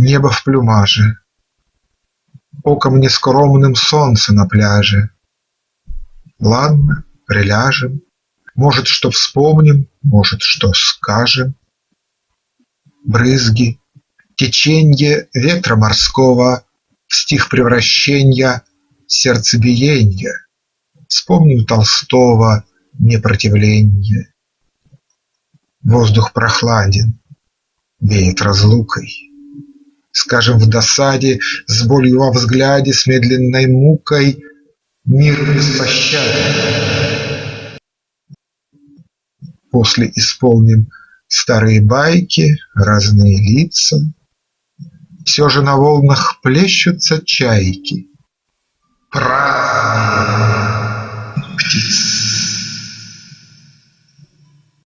Небо в плюмаже, Оком нескромным солнце на пляже. Ладно, приляжем, Может, что вспомним, может, что скажем. Брызги, теченье ветра морского В стих превращенья сердцебиенья. Вспомним Толстого непротивленье. Воздух прохладен, веет разлукой. Скажем в досаде, с болью во взгляде, С медленной мукой Мир беспощаден. После исполним старые байки, Разные лица. Все же на волнах плещутся чайки. Праздник.